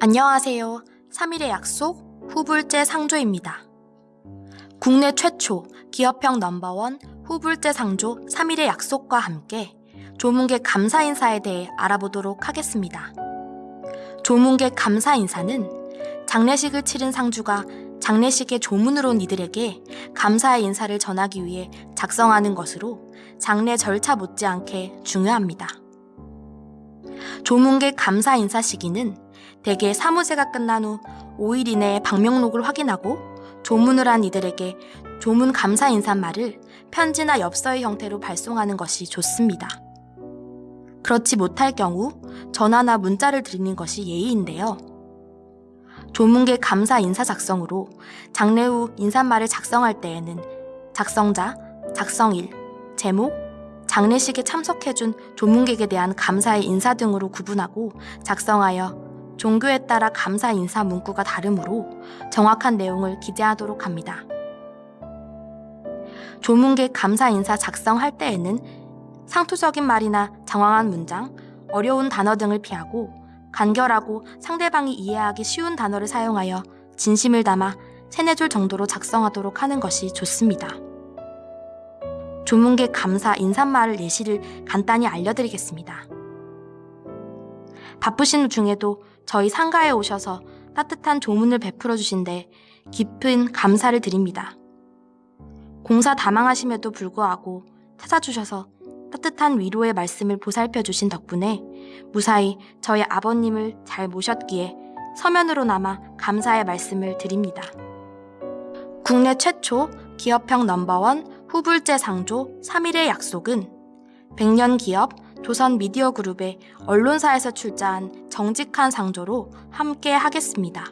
안녕하세요. 3일의 약속 후불제 상조입니다. 국내 최초 기업형 넘버원 후불제 상조 3일의 약속과 함께 조문객 감사 인사에 대해 알아보도록 하겠습니다. 조문객 감사 인사는 장례식을 치른 상주가 장례식에 조문으로 온 이들에게 감사의 인사를 전하기 위해 작성하는 것으로 장례 절차 못지않게 중요합니다. 조문객 감사 인사 시기는 대개 사무제가 끝난 후 5일 이내에 방명록을 확인하고 조문을 한 이들에게 조문 감사 인사말을 편지나 엽서의 형태로 발송하는 것이 좋습니다. 그렇지 못할 경우 전화나 문자를 드리는 것이 예의인데요. 조문객 감사 인사 작성으로 장례 후 인사말을 작성할 때에는 작성자, 작성일, 제목, 장례식에 참석해준 조문객에 대한 감사의 인사 등으로 구분하고 작성하여 종교에 따라 감사 인사 문구가 다르므로 정확한 내용을 기재하도록 합니다. 조문객 감사 인사 작성할 때에는 상투적인 말이나 장황한 문장, 어려운 단어 등을 피하고 간결하고 상대방이 이해하기 쉬운 단어를 사용하여 진심을 담아 세네 줄 정도로 작성하도록 하는 것이 좋습니다. 조문객 감사 인사말을 예시를 간단히 알려드리겠습니다. 바쁘신 중에도 저희 상가에 오셔서 따뜻한 조문을 베풀어 주신데 깊은 감사를 드립니다. 공사 다망하심에도 불구하고 찾아주셔서 따뜻한 위로의 말씀을 보살펴 주신 덕분에 무사히 저희 아버님을 잘 모셨기에 서면으로 남아 감사의 말씀을 드립니다. 국내 최초 기업형 넘버원 후불제 상조 3일의 약속은 100년 기업 조선 미디어 그룹의 언론사에서 출자한 정직한 상조로 함께 하겠습니다.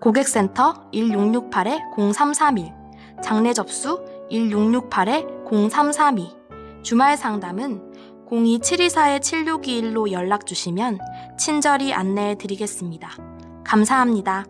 고객센터 1668-0331, 장례 접수 1668-0332, 주말 상담은 02-724-7621로 연락 주시면 친절히 안내해 드리겠습니다. 감사합니다.